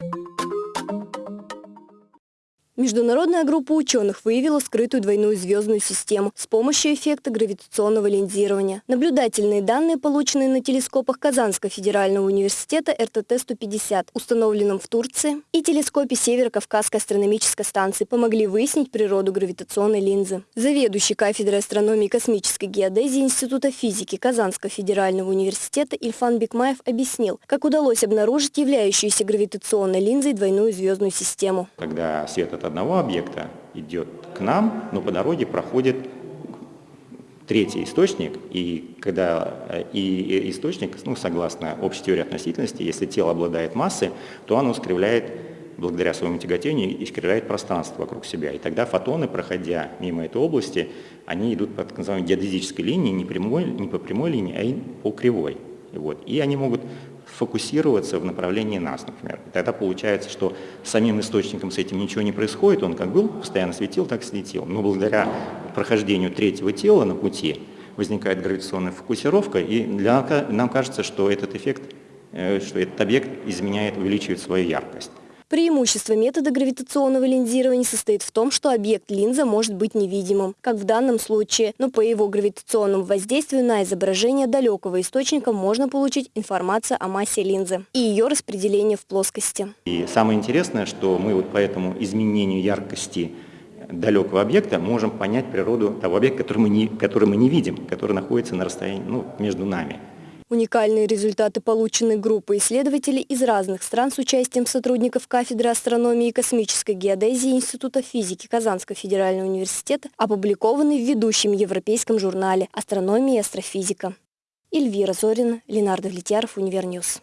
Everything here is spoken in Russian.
you Международная группа ученых выявила скрытую двойную звездную систему с помощью эффекта гравитационного линзирования. Наблюдательные данные, полученные на телескопах Казанского федерального университета РТТ-150, установленном в Турции, и телескопе Северо-Кавказской астрономической станции, помогли выяснить природу гравитационной линзы. Заведующий кафедрой астрономии и космической геодезии Института физики Казанского федерального университета Ильфан Бекмаев объяснил, как удалось обнаружить являющуюся гравитационной линзой двойную звездную систему. Когда свет от одного объекта идет к нам, но по дороге проходит третий источник, и когда э, и источник, ну, согласно общей теории относительности, если тело обладает массой, то оно искривляет, благодаря своему тяготению, искривляет пространство вокруг себя. И тогда фотоны, проходя мимо этой области, они идут по так называемой геодезической линии, не, прямой, не по прямой линии, а по кривой. Вот. И они могут фокусироваться в направлении нас, например. И тогда получается, что самим источником с этим ничего не происходит, он как был, постоянно светил, так светил. Но благодаря прохождению третьего тела на пути возникает гравитационная фокусировка, и для, нам кажется, что этот эффект, э, что этот объект изменяет, увеличивает свою яркость. Преимущество метода гравитационного линзирования состоит в том, что объект линза может быть невидимым, как в данном случае, но по его гравитационному воздействию на изображение далекого источника можно получить информацию о массе линзы и ее распределение в плоскости. И самое интересное, что мы вот по этому изменению яркости далекого объекта можем понять природу того объекта, который мы не, который мы не видим, который находится на расстоянии ну, между нами. Уникальные результаты получены группой исследователей из разных стран с участием сотрудников кафедры астрономии и космической геодезии Института физики Казанского федерального университета опубликованы в ведущем европейском журнале «Астрономия и астрофизика». Эльвира Зорина, Ленар Давлетьяров, Univer News.